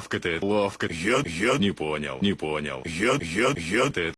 Ловко ты, ловко. Я, я не понял, не понял. Я, я, я, ты